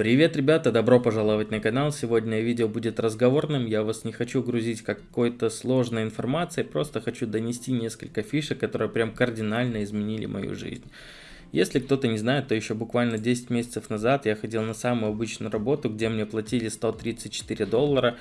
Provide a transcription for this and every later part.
Привет, ребята, добро пожаловать на канал. Сегодня видео будет разговорным, я вас не хочу грузить какой-то сложной информацией, просто хочу донести несколько фишек, которые прям кардинально изменили мою жизнь. Если кто-то не знает, то еще буквально 10 месяцев назад я ходил на самую обычную работу, где мне платили 134 доллара,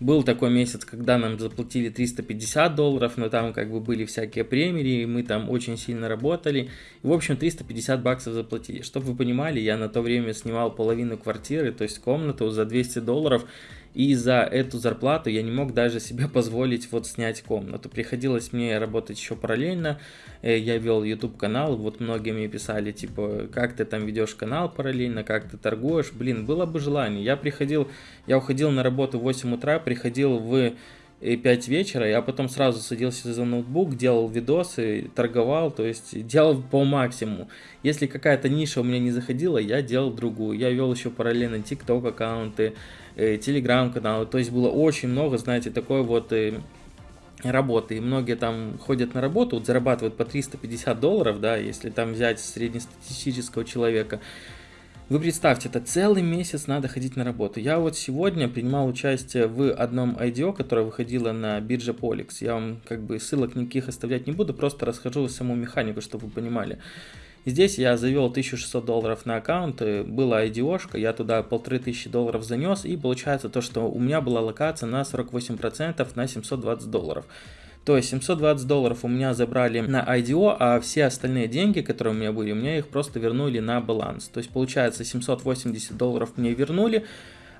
был такой месяц, когда нам заплатили 350 долларов, но там как бы были всякие премии, мы там очень сильно работали. И, в общем, 350 баксов заплатили. Чтобы вы понимали, я на то время снимал половину квартиры, то есть комнату за 200 долларов. И за эту зарплату я не мог даже себе позволить вот снять комнату. Приходилось мне работать еще параллельно. Э, я вел YouTube канал, вот многие мне писали, типа, как ты там ведешь канал параллельно, как ты торгуешь. Блин, было бы желание. Я приходил, я уходил на работу в 8 утра, приходил в 5 вечера, я потом сразу садился за ноутбук, делал видосы, торговал, то есть делал по максимуму. Если какая-то ниша у меня не заходила, я делал другую. Я вел еще параллельно TikTok аккаунты, э, Telegram каналы, то есть было очень много, знаете, такой вот э, работы, и многие там ходят на работу, вот зарабатывают по 350 долларов, да, если там взять среднестатистического человека, вы представьте, это целый месяц надо ходить на работу. Я вот сегодня принимал участие в одном IDO, которое выходило на бирже Polix. Я вам как бы ссылок никаких оставлять не буду, просто расскажу саму механику, чтобы вы понимали. Здесь я завел 1600 долларов на аккаунт, была IDO-шка, я туда 1500 долларов занес, и получается то, что у меня была локация на 48% на 720 долларов. То есть 720 долларов у меня забрали на IDO, а все остальные деньги, которые у меня были, у меня их просто вернули на баланс. То есть получается 780 долларов мне вернули,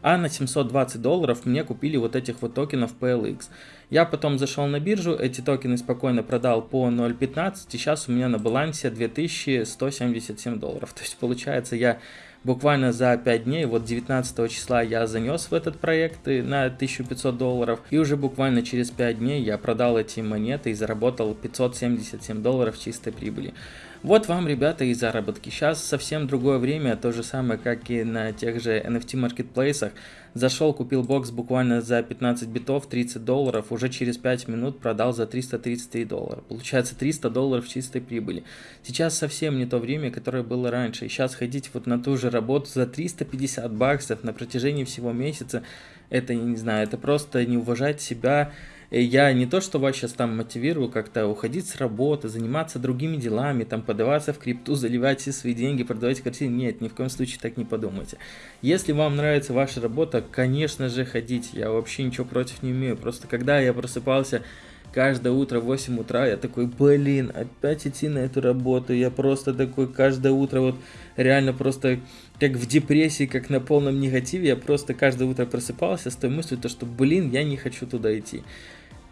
а на 720 долларов мне купили вот этих вот токенов PLX. Я потом зашел на биржу, эти токены спокойно продал по 0.15, и сейчас у меня на балансе 2177 долларов. То есть получается я буквально за 5 дней, вот 19 числа я занес в этот проект на 1500 долларов, и уже буквально через 5 дней я продал эти монеты и заработал 577 долларов чистой прибыли. Вот вам, ребята, и заработки. Сейчас совсем другое время, то же самое, как и на тех же NFT маркетплейсах. Зашел, купил бокс буквально за 15 битов, 30 долларов, уже через 5 минут продал за 333 доллара. Получается 300 долларов чистой прибыли. Сейчас совсем не то время, которое было раньше. И сейчас ходить вот на ту же работу за 350 баксов на протяжении всего месяца, это, не знаю, это просто не уважать себя, я не то, что вас сейчас там мотивирую как-то уходить с работы, заниматься другими делами, там подаваться в крипту, заливать все свои деньги, продавать квартиры. Нет, ни в коем случае так не подумайте. Если вам нравится ваша работа, конечно же ходите. Я вообще ничего против не имею. Просто когда я просыпался каждое утро в 8 утра я такой, блин, опять идти на эту работу. Я просто такой каждое утро вот реально просто как в депрессии, как на полном негативе. Я просто каждое утро просыпался с той мыслью, то, что, блин, я не хочу туда идти.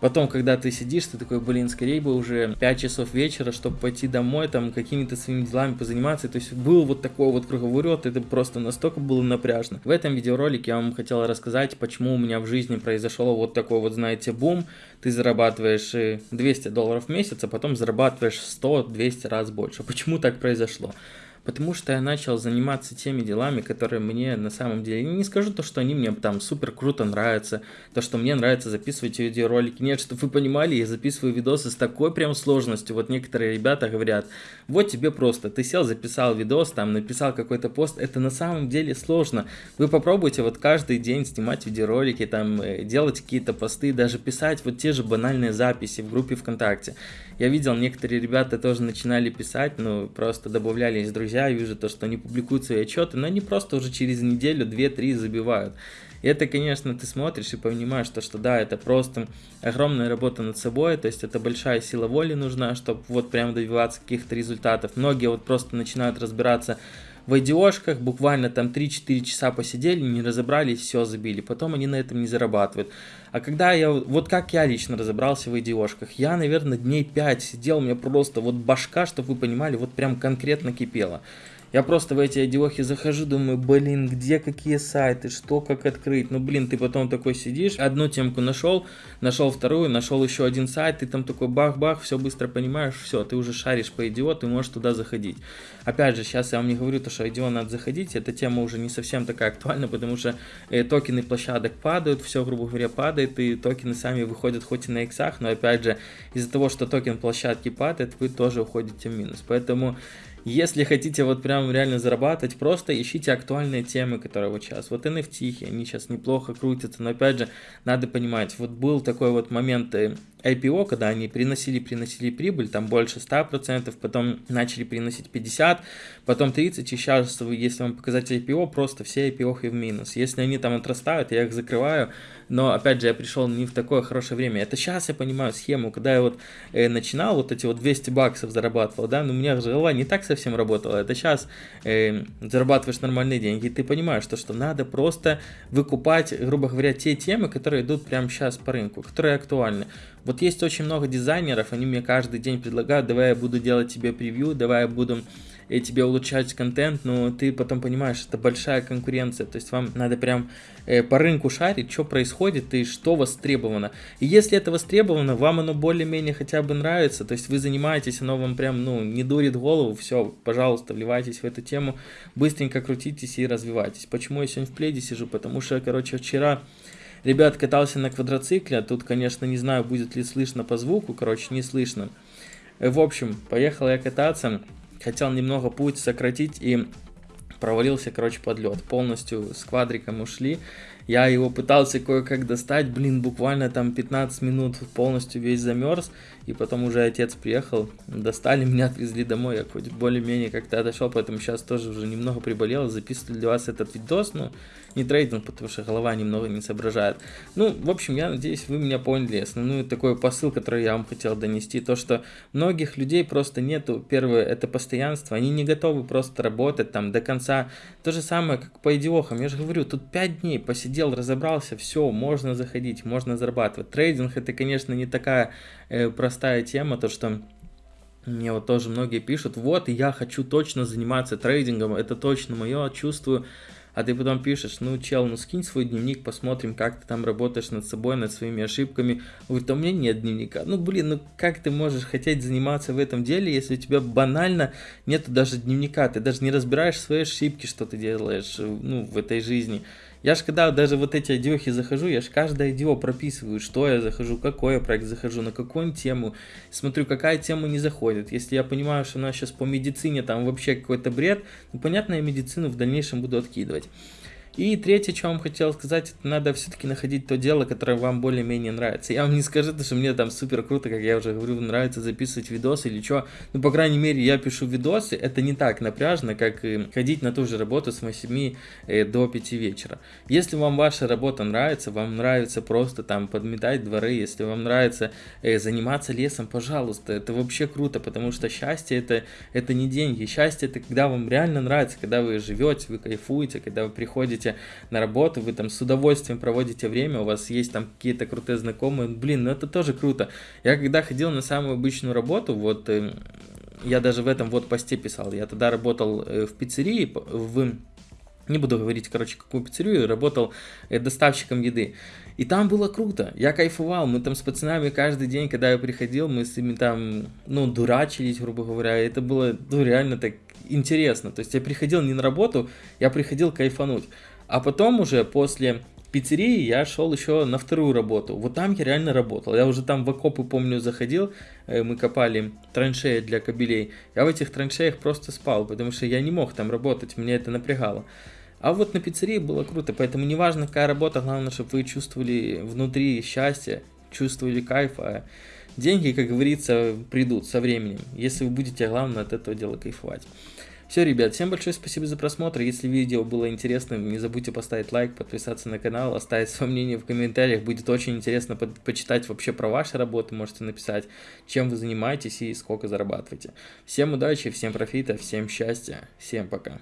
Потом, когда ты сидишь, ты такой, блин, скорее бы уже 5 часов вечера, чтобы пойти домой, там, какими-то своими делами позаниматься. То есть был вот такой вот круговорот, это просто настолько было напряжно. В этом видеоролике я вам хотел рассказать, почему у меня в жизни произошел вот такой вот, знаете, бум. Ты зарабатываешь 200 долларов в месяц, а потом зарабатываешь 100-200 раз больше. Почему так произошло? Потому что я начал заниматься теми делами, которые мне на самом деле, не скажу то, что они мне там супер круто нравятся, то, что мне нравится записывать видеоролики. Нет, чтобы вы понимали, я записываю видосы с такой прям сложностью. Вот некоторые ребята говорят, вот тебе просто, ты сел, записал видос, там написал какой-то пост, это на самом деле сложно. Вы попробуйте вот каждый день снимать видеоролики, там э, делать какие-то посты, даже писать вот те же банальные записи в группе ВКонтакте. Я видел, некоторые ребята тоже начинали писать, ну просто добавлялись друзья друзья, вижу то, что они публикуют свои отчеты, но они просто уже через неделю, 2-3 забивают. И это, конечно, ты смотришь и понимаешь, то, что да, это просто огромная работа над собой, то есть это большая сила воли нужна, чтобы вот прям добиваться каких-то результатов. Многие вот просто начинают разбираться в IDO-шках, буквально там 3-4 часа посидели, не разобрались, все забили, потом они на этом не зарабатывают. А когда я, вот как я лично разобрался в IDO-шках, я, наверное, дней 5 сидел, у меня просто вот башка, чтобы вы понимали, вот прям конкретно кипела. Я просто в эти одиохи захожу, думаю, блин, где какие сайты, что, как открыть. Ну, блин, ты потом такой сидишь, одну темку нашел, нашел вторую, нашел еще один сайт, ты там такой бах-бах, все быстро понимаешь, все, ты уже шаришь по IDO, ты можешь туда заходить. Опять же, сейчас я вам не говорю, то, что IDO надо заходить, эта тема уже не совсем такая актуальна, потому что э, токены площадок падают, все, грубо говоря, падает, и токены сами выходят хоть и на иксах, но опять же, из-за того, что токен площадки падает, вы тоже уходите в минус. Поэтому Если хотите вот прям реально зарабатывать, просто ищите актуальные темы, которые вот сейчас. Вот NFT, они сейчас неплохо крутятся, но опять же, надо понимать, вот был такой вот момент э, IPO, когда они приносили, приносили прибыль, там больше 100%, потом начали приносить 50%, потом 30%, и сейчас, если вам показать IPO, просто все IPO и в минус. Если они там отрастают, я их закрываю, но опять же, я пришел не в такое хорошее время. Это сейчас я понимаю схему, когда я вот э, начинал, вот эти вот 200 баксов зарабатывал, да, но у меня голова не так совсем работала, это сейчас э, зарабатываешь нормальные деньги, и ты понимаешь, что, что надо просто выкупать, грубо говоря, те темы, которые идут прямо сейчас по рынку, которые актуальны. Вот есть очень много дизайнеров, они мне каждый день предлагают, давай я буду делать тебе превью, давай я буду и тебе улучшать контент, но ты потом понимаешь, это большая конкуренция, то есть вам надо прям э, по рынку шарить, что происходит и что востребовано. И если это востребовано, вам оно более-менее хотя бы нравится, то есть вы занимаетесь, оно вам прям, ну, не дурит голову, все, пожалуйста, вливайтесь в эту тему, быстренько крутитесь и развивайтесь. Почему я сегодня в пледе сижу? Потому что, короче, вчера Ребят, катался на квадроцикле, тут, конечно, не знаю, будет ли слышно по звуку, короче, не слышно. Э, в общем, поехал я кататься, хотел немного путь сократить и провалился, короче, под лед. Полностью с квадриком ушли. Я его пытался кое-как достать, блин, буквально там 15 минут полностью весь замерз. И потом уже отец приехал, достали меня, отвезли домой. Я хоть более-менее как-то отошел, поэтому сейчас тоже уже немного приболел. Записываю для вас этот видос, но не трейдинг, потому что голова немного не соображает. Ну, в общем, я надеюсь, вы меня поняли. Основной такой посыл, который я вам хотел донести, то, что многих людей просто нету, первое, это постоянство. Они не готовы просто работать там до конца. То же самое, как по идиохам. Я же говорю, тут 5 дней посидел, разобрался, все, можно заходить, можно зарабатывать. Трейдинг это, конечно, не такая э, простая тема, то что мне вот тоже многие пишут, вот, я хочу точно заниматься трейдингом, это точно мое, чувствую. А ты потом пишешь, ну, чел, ну, скинь свой дневник, посмотрим, как ты там работаешь над собой, над своими ошибками. Говорит, а у меня нет дневника. Ну, блин, ну, как ты можешь хотеть заниматься в этом деле, если у тебя банально нет даже дневника, ты даже не разбираешь свои ошибки, что ты делаешь, ну, в этой жизни. Я же когда даже вот эти идиохи захожу, я же каждое идио прописываю, что я захожу, какой я проект захожу, на какую тему, смотрю, какая тема не заходит. Если я понимаю, что у нас сейчас по медицине там вообще какой-то бред, ну понятно, я медицину в дальнейшем буду откидывать. И третье, что вам хотел сказать, это надо все-таки находить то дело, которое вам более-менее нравится. Я вам не скажу, что мне там супер круто, как я уже говорю, нравится записывать видосы или что. Ну, по крайней мере, я пишу видосы, это не так напряжно, как ходить на ту же работу с 8 э, до 5 вечера. Если вам ваша работа нравится, вам нравится просто там подметать дворы, если вам нравится э, заниматься лесом, пожалуйста, это вообще круто, потому что счастье это, это не деньги. Счастье это когда вам реально нравится, когда вы живете, вы кайфуете, когда вы приходите приходите на работу, вы там с удовольствием проводите время, у вас есть там какие-то крутые знакомые, блин, ну это тоже круто. Я когда ходил на самую обычную работу, вот э, я даже в этом вот посте писал, я тогда работал э, в пиццерии, в не буду говорить, короче, какую пиццерию, работал э, доставщиком еды. И там было круто, я кайфовал, мы там с пацанами каждый день, когда я приходил, мы с ними там, ну, дурачились, грубо говоря, это было, ну, реально так интересно. То есть я приходил не на работу, я приходил кайфануть. А потом уже после пиццерии я шел еще на вторую работу. Вот там я реально работал. Я уже там в окопы, помню, заходил, э, мы копали траншеи для кабелей. Я в этих траншеях просто спал, потому что я не мог там работать, меня это напрягало. А вот на пиццерии было круто, поэтому неважно какая работа, главное, чтобы вы чувствовали внутри счастье, чувствовали кайф, а деньги, как говорится, придут со временем, если вы будете, главное, от этого дела кайфовать. Все, ребят, всем большое спасибо за просмотр. Если видео было интересным, не забудьте поставить лайк, подписаться на канал, оставить свое мнение в комментариях. Будет очень интересно по почитать вообще про ваши работы. Можете написать, чем вы занимаетесь и сколько зарабатываете. Всем удачи, всем профита, всем счастья, всем пока.